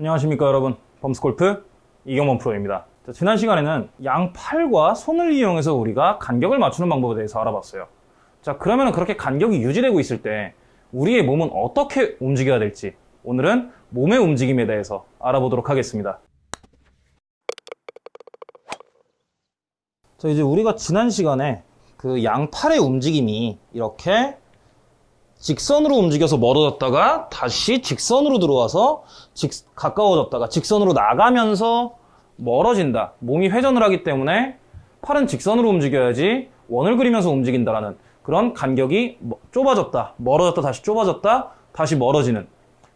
안녕하십니까 여러분. 범스골프 이경범 프로입니다. 자, 지난 시간에는 양팔과 손을 이용해서 우리가 간격을 맞추는 방법에 대해서 알아봤어요. 자 그러면 그렇게 간격이 유지되고 있을 때 우리의 몸은 어떻게 움직여야 될지 오늘은 몸의 움직임에 대해서 알아보도록 하겠습니다. 자 이제 우리가 지난 시간에 그 양팔의 움직임이 이렇게 직선으로 움직여서 멀어졌다가 다시 직선으로 들어와서 직, 가까워졌다가 직선으로 나가면서 멀어진다. 몸이 회전을 하기 때문에 팔은 직선으로 움직여야지 원을 그리면서 움직인다라는 그런 간격이 뭐- 좁아졌다. 멀어졌다. 다시 좁아졌다. 다시 멀어지는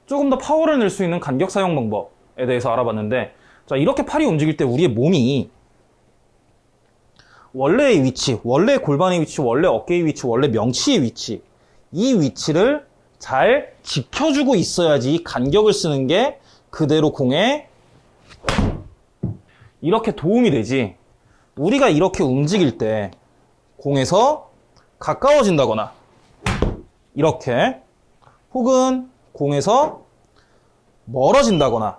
조금 더 파워를 낼 수 있는 간격 사용 방법에 대해서 알아봤는데 자 이렇게 팔이 움직일 때 우리의 몸이 원래의 위치, 원래 골반의 위치, 원래 어깨의 위치, 원래 명치의 위치 이 위치를 잘 지켜주고 있어야지 이 간격을 쓰는 게 그대로 공에 이렇게 도움이 되지 우리가 이렇게 움직일 때 공에서 가까워진다거나 이렇게 혹은 공에서 멀어진다거나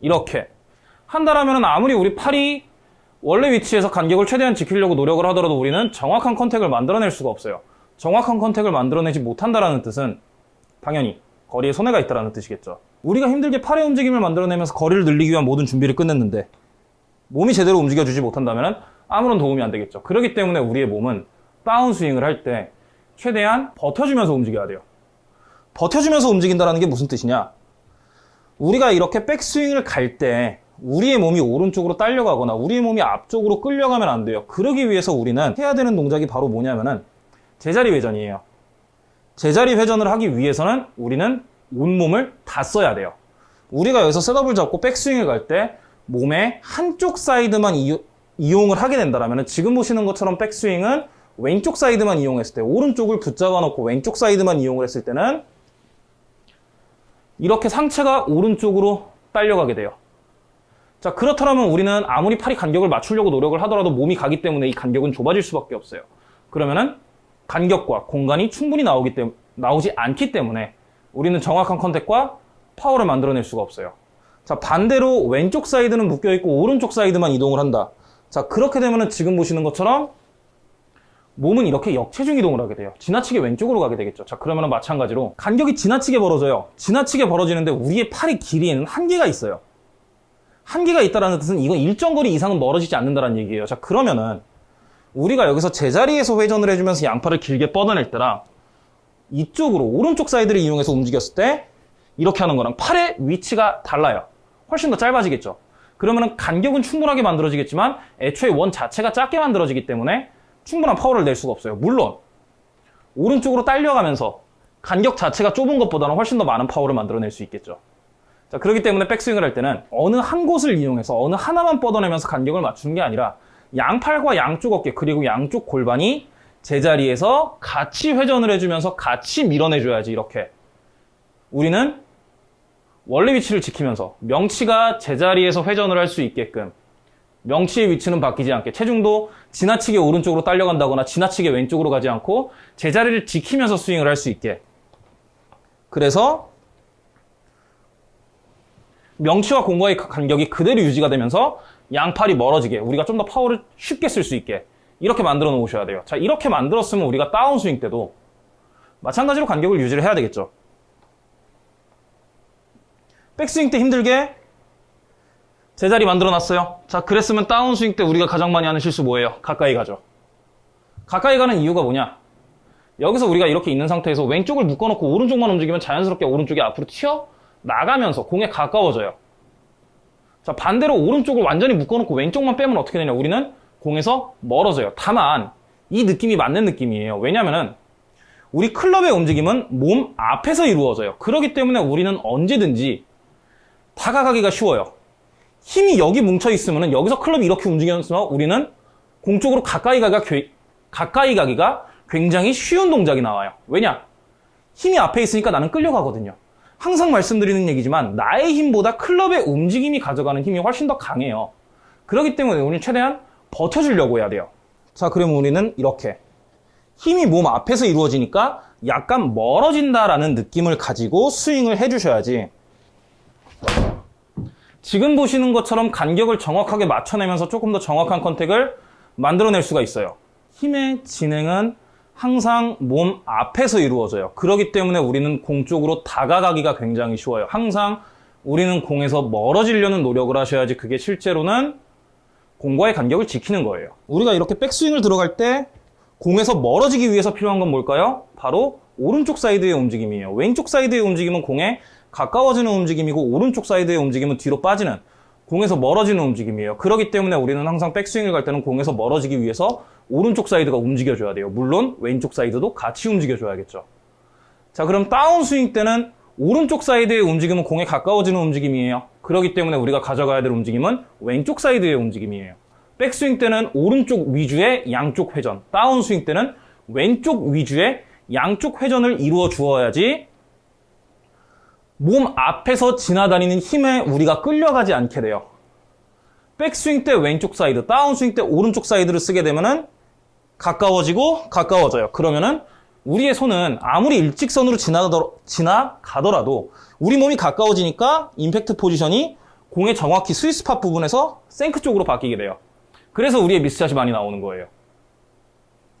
이렇게 한다라면 아무리 우리 팔이 원래 위치에서 간격을 최대한 지키려고 노력을 하더라도 우리는 정확한 컨택을 만들어낼 수가 없어요. 정확한 컨택을 만들어내지 못한다라는 뜻은 당연히 거리에 손해가 있다는 뜻이겠죠. 우리가 힘들게 팔의 움직임을 만들어내면서 거리를 늘리기 위한 모든 준비를 끝냈는데 몸이 제대로 움직여주지 못한다면 아무런 도움이 안 되겠죠. 그렇기 때문에 우리의 몸은 다운스윙을 할 때 최대한 버텨주면서 움직여야 돼요. 버텨주면서 움직인다는 게 무슨 뜻이냐? 우리가 이렇게 백스윙을 갈 때 우리의 몸이 오른쪽으로 딸려가거나 우리의 몸이 앞쪽으로 끌려가면 안 돼요. 그러기 위해서 우리는 해야 되는 동작이 바로 뭐냐면은 제자리 회전이에요. 제자리 회전을 하기 위해서는 우리는 온몸을 다 써야 돼요. 우리가 여기서 셋업을 잡고 백스윙을 갈 때 몸의 한쪽 사이드만 이용, 이용을 하게 된다면 지금 보시는 것처럼 백스윙은 왼쪽 사이드만 이용했을 때 오른쪽을 붙잡아 놓고 왼쪽 사이드만 이용을 했을 때는 이렇게 상체가 오른쪽으로 딸려가게 돼요. 자, 그렇다면 우리는 아무리 팔이 간격을 맞추려고 노력을 하더라도 몸이 가기 때문에 이 간격은 좁아질 수밖에 없어요. 그러면은 간격과 공간이 충분히 나오기 때문에, 나오지 않기 때문에 우리는 정확한 contact과 파워를 만들어낼 수가 없어요. 자, 반대로 왼쪽 사이드는 묶여있고 오른쪽 사이드만 이동을 한다. 자, 그렇게 되면은 지금 보시는 것처럼 몸은 이렇게 역체중 이동을 하게 돼요. 지나치게 왼쪽으로 가게 되겠죠. 자, 그러면 마찬가지로 간격이 지나치게 벌어져요. 지나치게 벌어지는데 우리의 팔의 길이에는 한계가 있어요. 한계가 있다는 뜻은 이건 일정 거리 이상은 멀어지지 않는다는 얘기예요. 자, 그러면은 우리가 여기서 제자리에서 회전을 해주면서 양팔을 길게 뻗어낼 때랑 이쪽으로 오른쪽 사이드를 이용해서 움직였을 때 이렇게 하는 거랑 팔의 위치가 달라요. 훨씬 더 짧아지겠죠. 그러면은 간격은 충분하게 만들어지겠지만 애초에 원 자체가 작게 만들어지기 때문에 충분한 파워를 낼 수가 없어요. 물론 오른쪽으로 딸려가면서 간격 자체가 좁은 것보다는 훨씬 더 많은 파워를 만들어낼 수 있겠죠. 자, 그렇기 때문에 백스윙을 할 때는 어느 한 곳을 이용해서 어느 하나만 뻗어내면서 간격을 맞추는 게 아니라 양팔과 양쪽 어깨 그리고 양쪽 골반이 제자리에서 같이 회전을 해주면서 같이 밀어내줘야지 이렇게. 우리는 원래 위치를 지키면서 명치가 제자리에서 회전을 할 수 있게끔 명치의 위치는 바뀌지 않게 체중도 지나치게 오른쪽으로 딸려간다거나 지나치게 왼쪽으로 가지 않고 제자리를 지키면서 스윙을 할 수 있게. 그래서 명치와 공과의 간격이 그대로 유지가 되면서 양팔이 멀어지게 우리가 좀 더 파워를 쉽게 쓸 수 있게 이렇게 만들어 놓으셔야 돼요. 자, 이렇게 만들었으면 우리가 다운스윙 때도 마찬가지로 간격을 유지를 해야 되겠죠. 백스윙 때 힘들게 제자리 만들어 놨어요. 자, 그랬으면 다운스윙 때 우리가 가장 많이 하는 실수 뭐예요? 가까이 가죠. 가까이 가는 이유가 뭐냐? 여기서 우리가 이렇게 있는 상태에서 왼쪽을 묶어놓고 오른쪽만 움직이면 자연스럽게 오른쪽이 앞으로 튀어 나가면서 공에 가까워져요. 자, 반대로 오른쪽을 완전히 묶어놓고 왼쪽만 빼면 어떻게 되냐? 우리는 공에서 멀어져요. 다만, 이 느낌이 맞는 느낌이에요. 왜냐면은, 우리 클럽의 움직임은 몸 앞에서 이루어져요. 그렇기 때문에 우리는 언제든지 다가가기가 쉬워요. 힘이 여기 뭉쳐있으면 여기서 클럽이 이렇게 움직여서 우리는 공 쪽으로 가까이 가기가, 괴- 가까이 가기가 굉장히 쉬운 동작이 나와요. 왜냐? 힘이 앞에 있으니까 나는 끌려가거든요. 항상 말씀드리는 얘기지만 나의 힘보다 클럽의 움직임이 가져가는 힘이 훨씬 더 강해요. 그렇기 때문에 우리는 최대한 버텨주려고 해야 돼요. 자, 그러면 우리는 이렇게 힘이 몸 앞에서 이루어지니까 약간 멀어진다라는 느낌을 가지고 스윙을 해주셔야지 지금 보시는 것처럼 간격을 정확하게 맞춰내면서 조금 더 정확한 컨택을 만들어낼 수가 있어요. 힘의 진행은 항상 몸 앞에서 이루어져요. 그렇기 때문에 우리는 공 쪽으로 다가가기가 굉장히 쉬워요. 항상 우리는 공에서 멀어지려는 노력을 하셔야지 그게 실제로는 공과의 간격을 지키는 거예요. 우리가 이렇게 백스윙을 들어갈 때 공에서 멀어지기 위해서 필요한 건 뭘까요? 바로 오른쪽 사이드의 움직임이에요. 왼쪽 사이드의 움직임은 공에 가까워지는 움직임이고 오른쪽 사이드의 움직임은 뒤로 빠지는 공에서 멀어지는 움직임이에요. 그렇기 때문에 우리는 항상 백스윙을 갈 때는 공에서 멀어지기 위해서 오른쪽 사이드가 움직여줘야 돼요. 물론 왼쪽 사이드도 같이 움직여줘야겠죠. 자, 그럼 다운스윙 때는 오른쪽 사이드의 움직임은 공에 가까워지는 움직임이에요. 그렇기 때문에 우리가 가져가야 될 움직임은 왼쪽 사이드의 움직임이에요. 백스윙 때는 오른쪽 위주의 양쪽 회전, 다운스윙 때는 왼쪽 위주의 양쪽 회전을 이루어 주어야지 몸 앞에서 지나다니는 힘에 우리가 끌려가지 않게 돼요. 백스윙 때 왼쪽 사이드, 다운스윙 때 오른쪽 사이드를 쓰게 되면은 가까워지고 가까워져요. 그러면은 우리의 손은 아무리 일직선으로 지나가더라도 우리 몸이 가까워지니까 임팩트 포지션이 공의 정확히 스위스팟 부분에서 생크 쪽으로 바뀌게 돼요. 그래서 우리의 미스샷이 많이 나오는 거예요.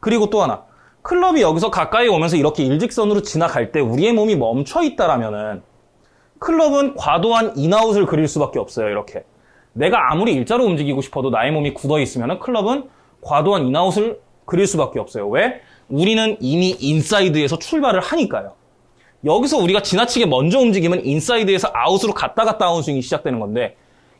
그리고 또 하나. 클럽이 여기서 가까이 오면서 이렇게 일직선으로 지나갈 때 우리의 몸이 멈춰 있다라면은 클럽은 과도한 인아웃을 그릴 수밖에 없어요. 이렇게. 내가 아무리 일자로 움직이고 싶어도 나의 몸이 굳어 있으면 클럽은 과도한 in-out을 그릴 수밖에 없어요. 왜? 우리는 이미 인사이드에서 출발을 하니까요. 여기서 우리가 지나치게 먼저 움직이면 인사이드에서 아웃으로 갔다 갔다 아웃 스윙이 시작되는 건데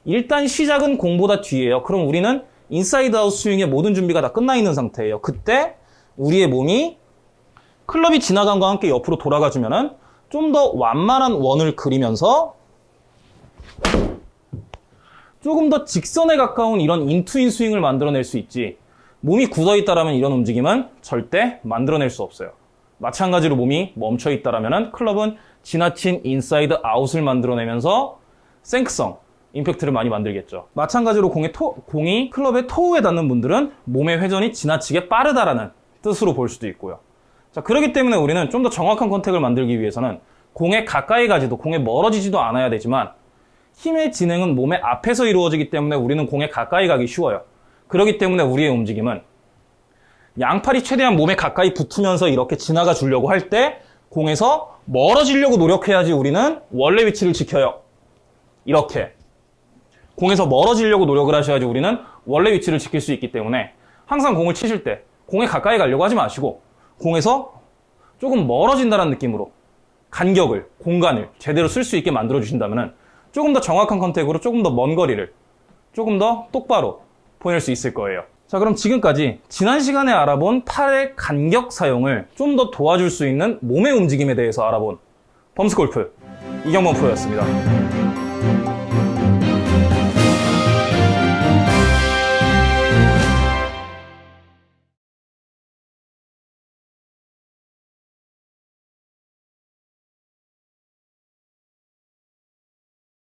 일단 시작은 공보다 뒤에요. 그럼 우리는 inside out 스윙의 모든 준비가 다 끝나 있는 상태예요. 그때 우리의 몸이 클럽이 지나간과 함께 옆으로 돌아가 주면은 좀 더 완만한 원을 그리면서 조금 더 직선에 가까운 이런 in to in 스윙을 만들어낼 수 있지 몸이 굳어 있다라면 이런 움직임은 절대 만들어낼 수 없어요. 마찬가지로 몸이 멈춰 있다라면 클럽은 지나친 inside out을 만들어내면서 생크성 임팩트를 많이 만들겠죠. 마찬가지로 공의 toe, 공이 클럽의 toe에 닿는 분들은 몸의 회전이 지나치게 빠르다라는 뜻으로 볼 수도 있고요. 자, 그렇기 때문에 우리는 좀 더 정확한 contact을 만들기 위해서는 공에 가까이 가지도 공에 멀어지지도 않아야 되지만 힘의 진행은 몸의 앞에서 이루어지기 때문에 우리는 공에 가까이 가기 쉬워요. 그렇기 때문에 우리의 움직임은 양팔이 최대한 몸에 가까이 붙으면서 이렇게 지나가 주려고 할 때 공에서 멀어지려고 노력해야지 우리는 원래 위치를 지켜요. 이렇게. 공에서 멀어지려고 노력을 하셔야지 우리는 원래 위치를 지킬 수 있기 때문에 항상 공을 치실 때 공에 가까이 가려고 하지 마시고 공에서 조금 멀어진다는 느낌으로 간격을, 공간을 제대로 쓸 수 있게 만들어 주신다면 조금 더 정확한 contact으로 조금 더 먼 거리를 조금 더 똑바로 보낼 수 있을 거예요. 자, 그럼 지금까지 지난 시간에 알아본 팔의 간격 사용을 좀 더 도와줄 수 있는 몸의 움직임에 대해서 알아본 범스골프 이경범 프로였습니다.